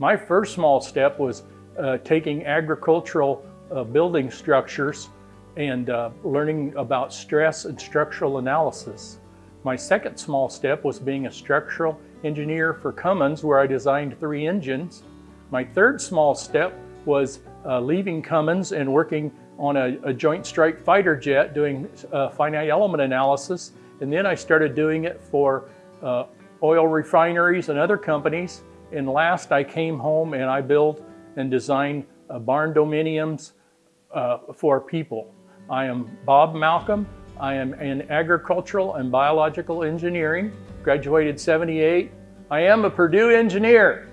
My first small step was uh, taking agricultural uh, building structures and uh, learning about stress and structural analysis. My second small step was being a structural engineer for Cummins where I designed three engines. My third small step was uh, leaving Cummins and working on a, a joint strike fighter jet doing uh, finite element analysis. And then I started doing it for uh, oil refineries and other companies. And last I came home and I built and designed uh, barn dominiums uh, for people. I am Bob Malcolm. I am in agricultural and biological engineering, graduated 78. I am a Purdue engineer.